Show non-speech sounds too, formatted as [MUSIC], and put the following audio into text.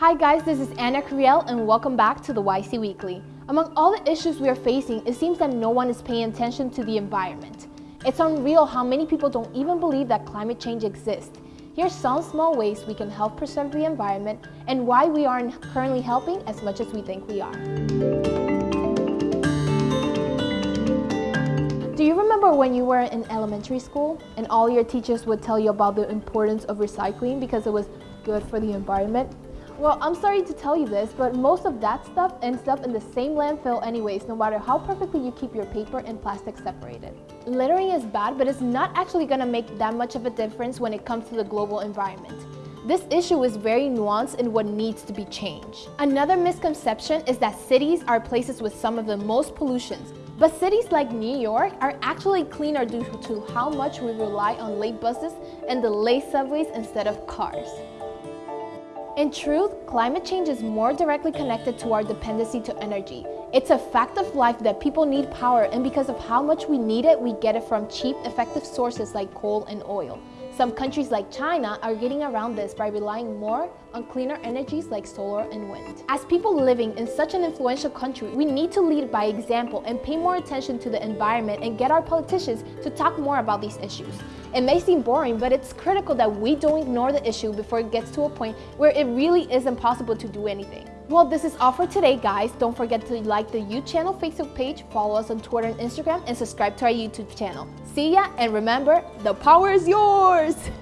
Hi guys, this is Anna Curiel and welcome back to the YC Weekly. Among all the issues we are facing, it seems that no one is paying attention to the environment. It's unreal how many people don't even believe that climate change exists. Here's some small ways we can help preserve the environment and why we aren't currently helping as much as we think we are. Do you remember when you were in elementary school and all your teachers would tell you about the importance of recycling because it was good for the environment? Well, I'm sorry to tell you this, but most of that stuff ends up in the same landfill anyways, no matter how perfectly you keep your paper and plastic separated. Littering is bad, but it's not actually gonna make that much of a difference when it comes to the global environment. This issue is very nuanced in what needs to be changed. Another misconception is that cities are places with some of the most pollutions, but cities like New York are actually cleaner due to how much we rely on late buses and the late subways instead of cars. In truth, climate change is more directly connected to our dependency to energy. It's a fact of life that people need power and because of how much we need it, we get it from cheap, effective sources like coal and oil. Some countries like China are getting around this by relying more on cleaner energies like solar and wind. As people living in such an influential country, we need to lead by example and pay more attention to the environment and get our politicians to talk more about these issues. It may seem boring, but it's critical that we don't ignore the issue before it gets to a point where it really is impossible to do anything. Well, this is all for today, guys. Don't forget to like the You Channel Facebook page, follow us on Twitter and Instagram, and subscribe to our YouTube channel. See ya, and remember, the power is yours! [LAUGHS]